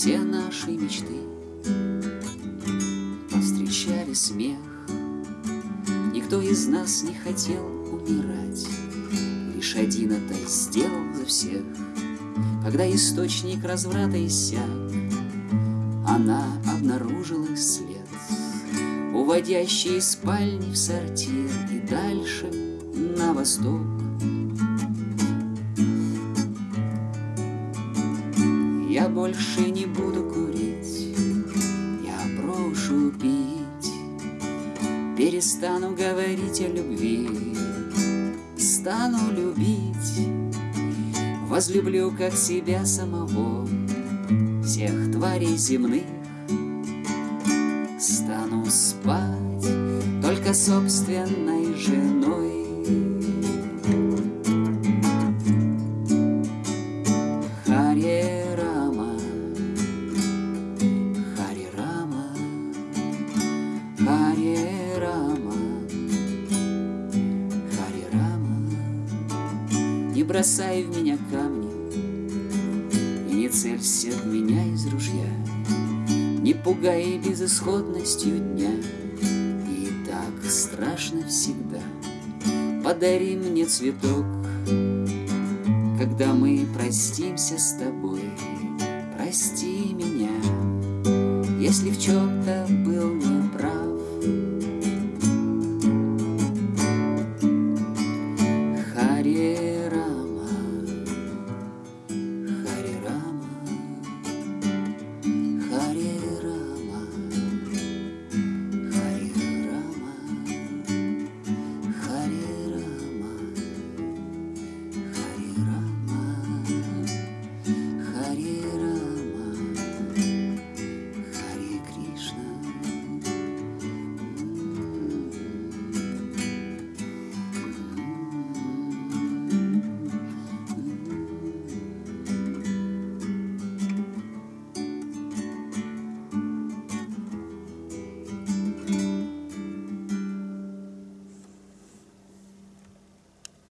все наши мечты. Повстречали смех. Никто из нас не хотел умирать. Лишь один это сделал за всех. Когда источник разврата иссяк Она обнаружила след. Уводящий из спальни в сортир И дальше на восток больше не буду курить, я брошу пить, Перестану говорить о любви, стану любить, Возлюблю как себя самого, всех тварей земных, Стану спать только собственной женой. Бросай в меня камни. И не целься в меня из ружья. Не пугай безысходностью дня. И так страшно всегда. Подари мне цветок когда мы простимся с тобой, прости меня, Если в чем-то был